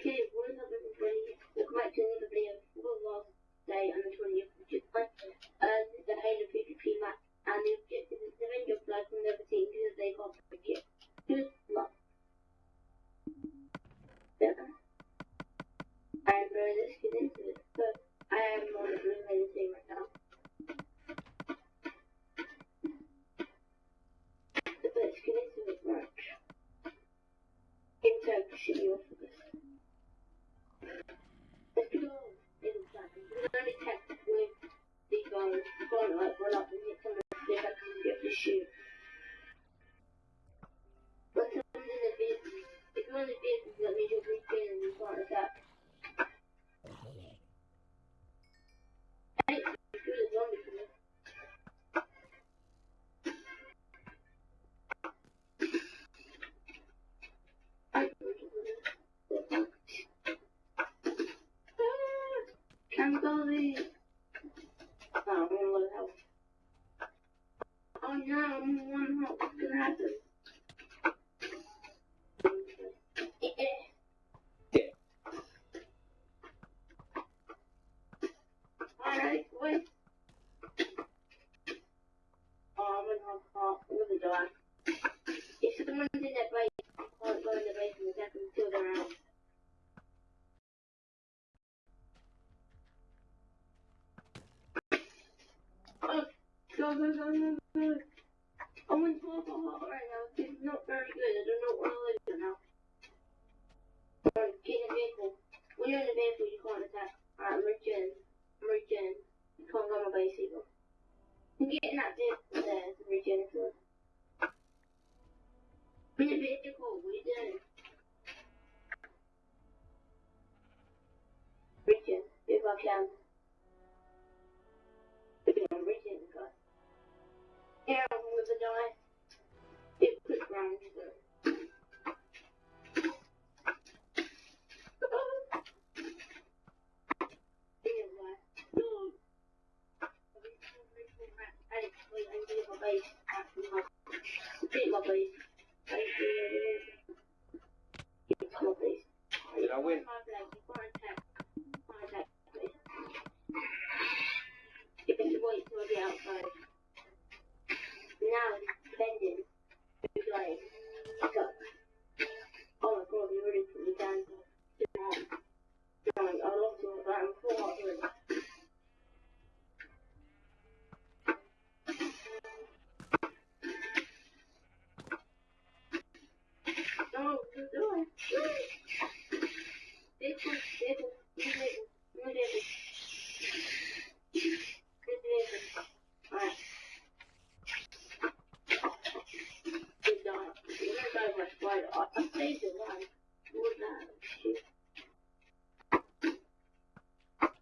Okay, what is up everybody? Welcome back to another video. For the last day on the 20th of July. Uh, this is the Halo PvP map, and the objective is to avenge your blood from the other team because they can't break it. Good luck. Yeah. Alright bro, let's get into it. So, I am on the blue lane team right now. So let's get into it, right? In Turkish, you off of this. Let's go. In Can only test with the guns. Go on, like, run up Can't believe. Oh, I'm gonna load health. Oh no, I'm in one health. What's gonna happen? Alright, wait. Oh, I'm in half heart. I'm gonna die. If someone's in that base, I can't go in the base and attack them out. Go, go, go, go, go. I'm in a heart right now. Is not very good. I don't know what to live now. Alright, get in the vehicle. When you're in the vehicle, you can't attack. Alright, I'm returning. I'm returning. You can't go on my base either. You can get in that vehicle there to return to it. In the vehicle, you doing? Return, if I can. Did much brighter. I saved the one. What that? Shit.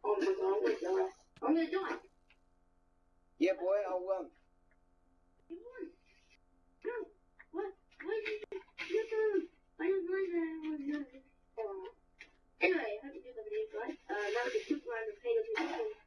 Oh my god, I'm gonna die. I'm gonna die. Yeah, boy, I won. You won. No. What? What did you do? Do. I didn't know. that I was gonna. Anyway, I hope you the video, guys. Uh, that was a super random video.